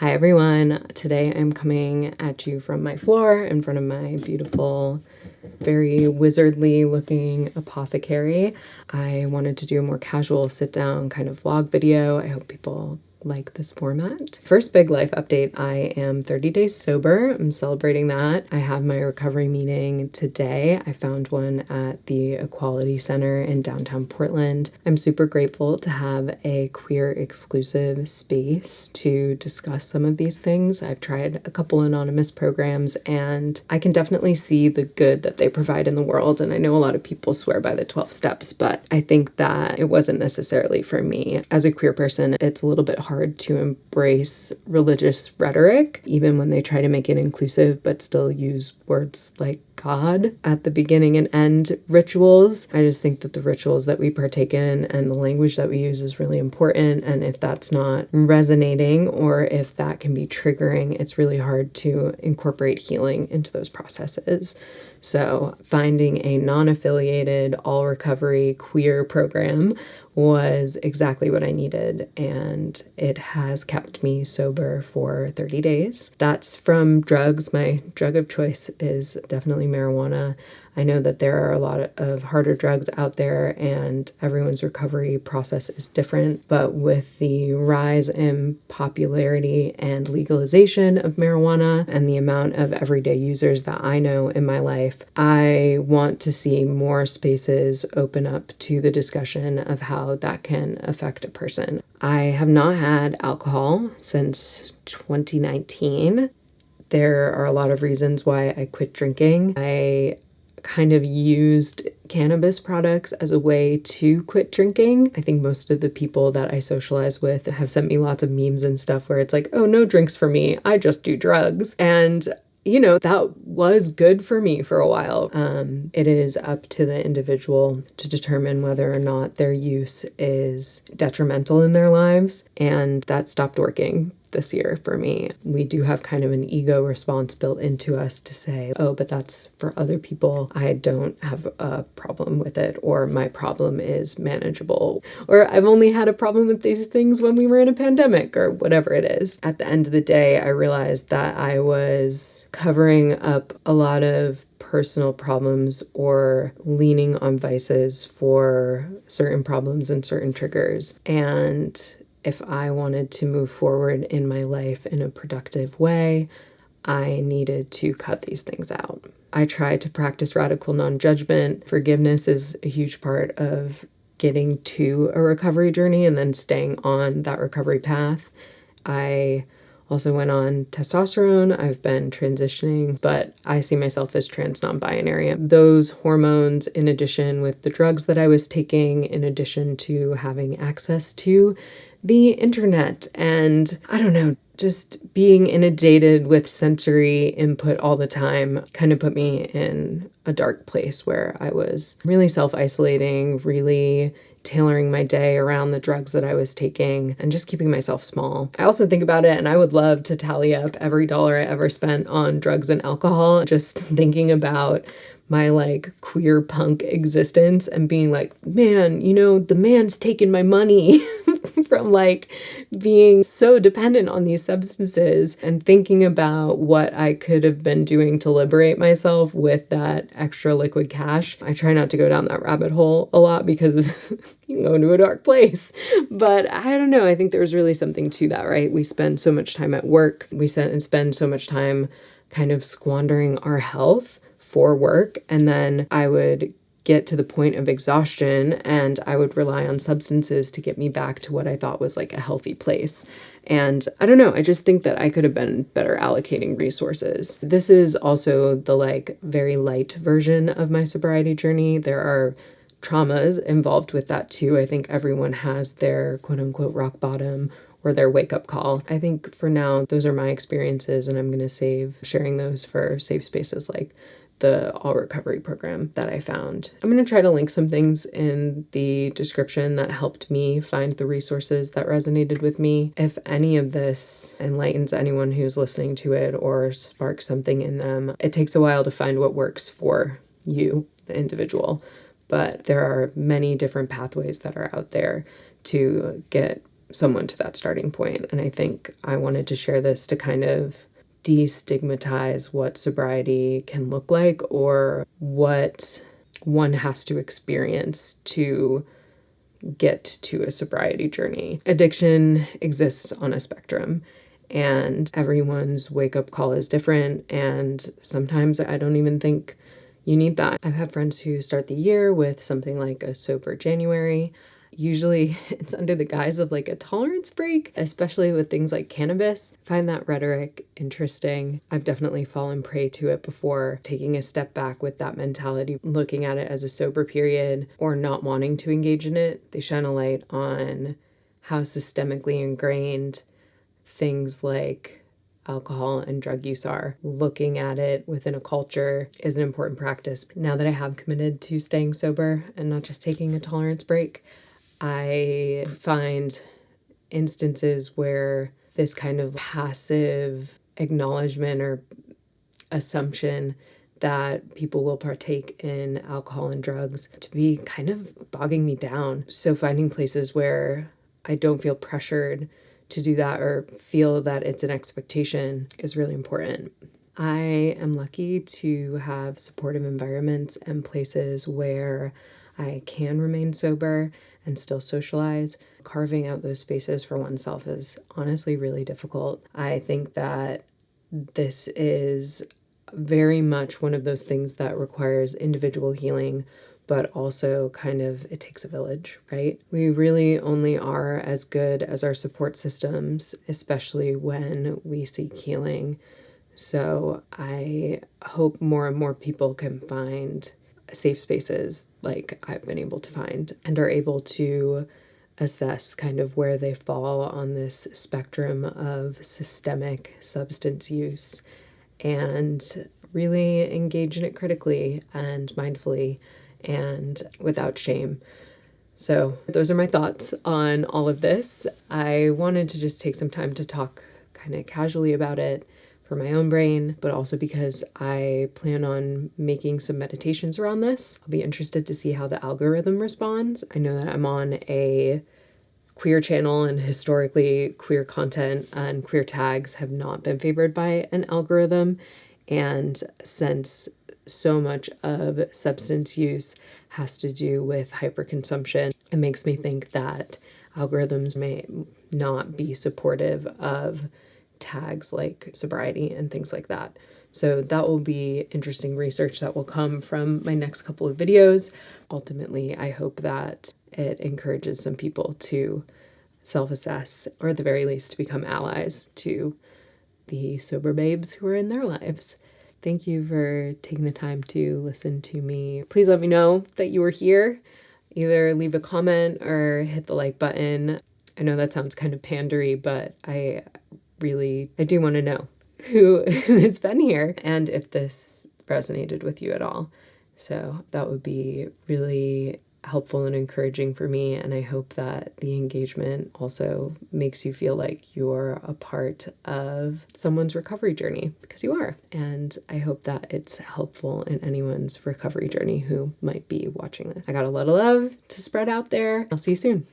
Hi everyone. Today I'm coming at you from my floor in front of my beautiful, very wizardly looking apothecary. I wanted to do a more casual sit down kind of vlog video. I hope people like this format. First big life update, I am 30 days sober. I'm celebrating that. I have my recovery meeting today. I found one at the Equality Center in downtown Portland. I'm super grateful to have a queer exclusive space to discuss some of these things. I've tried a couple anonymous programs and I can definitely see the good that they provide in the world. And I know a lot of people swear by the 12 steps, but I think that it wasn't necessarily for me. As a queer person, it's a little bit hard to embrace religious rhetoric, even when they try to make it inclusive but still use words like God at the beginning and end rituals. I just think that the rituals that we partake in and the language that we use is really important. And if that's not resonating or if that can be triggering, it's really hard to incorporate healing into those processes. So, finding a non affiliated, all recovery queer program was exactly what I needed, and it has kept me sober for 30 days. That's from drugs. My drug of choice is definitely marijuana. I know that there are a lot of harder drugs out there and everyone's recovery process is different, but with the rise in popularity and legalization of marijuana and the amount of everyday users that I know in my life, I want to see more spaces open up to the discussion of how that can affect a person. I have not had alcohol since 2019 there are a lot of reasons why I quit drinking. I kind of used cannabis products as a way to quit drinking. I think most of the people that I socialize with have sent me lots of memes and stuff where it's like, oh, no drinks for me. I just do drugs. And you know, that was good for me for a while. Um, it is up to the individual to determine whether or not their use is detrimental in their lives. And that stopped working this year for me. We do have kind of an ego response built into us to say, oh, but that's for other people. I don't have a problem with it, or my problem is manageable, or I've only had a problem with these things when we were in a pandemic, or whatever it is. At the end of the day, I realized that I was covering up a lot of personal problems or leaning on vices for certain problems and certain triggers. And if I wanted to move forward in my life in a productive way, I needed to cut these things out. I tried to practice radical non judgment. Forgiveness is a huge part of getting to a recovery journey and then staying on that recovery path. I also went on testosterone. I've been transitioning, but I see myself as trans non binary. Those hormones, in addition with the drugs that I was taking, in addition to having access to the internet and I don't know, just being inundated with sensory input all the time kind of put me in a dark place where I was really self isolating, really tailoring my day around the drugs that I was taking and just keeping myself small. I also think about it and I would love to tally up every dollar I ever spent on drugs and alcohol, just thinking about my like queer punk existence and being like, man, you know, the man's taking my money from like being so dependent on these substances and thinking about what I could have been doing to liberate myself with that extra liquid cash. I try not to go down that rabbit hole a lot because you can go into a dark place. But I don't know. I think there's really something to that, right? We spend so much time at work, we spend so much time kind of squandering our health for work. And then I would get to the point of exhaustion and I would rely on substances to get me back to what I thought was like a healthy place. And I don't know, I just think that I could have been better allocating resources. This is also the like very light version of my sobriety journey. There are traumas involved with that too. I think everyone has their quote unquote rock bottom or their wake up call. I think for now, those are my experiences, and I'm going to save sharing those for safe spaces like the All Recovery program that I found. I'm going to try to link some things in the description that helped me find the resources that resonated with me. If any of this enlightens anyone who's listening to it or sparks something in them, it takes a while to find what works for you, the individual, but there are many different pathways that are out there to get someone to that starting point. And I think I wanted to share this to kind of destigmatize what sobriety can look like or what one has to experience to get to a sobriety journey. Addiction exists on a spectrum and everyone's wake up call is different. And sometimes I don't even think you need that. I've had friends who start the year with something like a sober January. Usually it's under the guise of like a tolerance break, especially with things like cannabis. I find that rhetoric interesting. I've definitely fallen prey to it before, taking a step back with that mentality, looking at it as a sober period or not wanting to engage in it. They shine a light on how systemically ingrained things like alcohol and drug use are. Looking at it within a culture is an important practice. Now that I have committed to staying sober and not just taking a tolerance break, I find instances where this kind of passive acknowledgement or assumption that people will partake in alcohol and drugs to be kind of bogging me down. So finding places where I don't feel pressured to do that or feel that it's an expectation is really important. I am lucky to have supportive environments and places where I can remain sober and still socialize. Carving out those spaces for oneself is honestly really difficult. I think that this is very much one of those things that requires individual healing but also kind of it takes a village, right? We really only are as good as our support systems, especially when we seek healing. So I hope more and more people can find safe spaces like I've been able to find and are able to assess kind of where they fall on this spectrum of systemic substance use and really engage in it critically and mindfully and without shame. So, those are my thoughts on all of this. I wanted to just take some time to talk kind of casually about it for my own brain, but also because I plan on making some meditations around this. I'll be interested to see how the algorithm responds. I know that I'm on a queer channel and historically queer content and queer tags have not been favored by an algorithm. And since so much of substance use has to do with hyperconsumption, it makes me think that algorithms may not be supportive of tags like sobriety and things like that. So that will be interesting research that will come from my next couple of videos. Ultimately, I hope that it encourages some people to self-assess or at the very least to become allies to the sober babes who are in their lives. Thank you for taking the time to listen to me. Please let me know that you were here. Either leave a comment or hit the like button. I know that sounds kind of pandery, but I really, I do want to know who, who has been here and if this resonated with you at all. So that would be really helpful and encouraging for me. And I hope that the engagement also makes you feel like you're a part of someone's recovery journey because you are. And I hope that it's helpful in anyone's recovery journey who might be watching this. I got a lot of love to spread out there. I'll see you soon.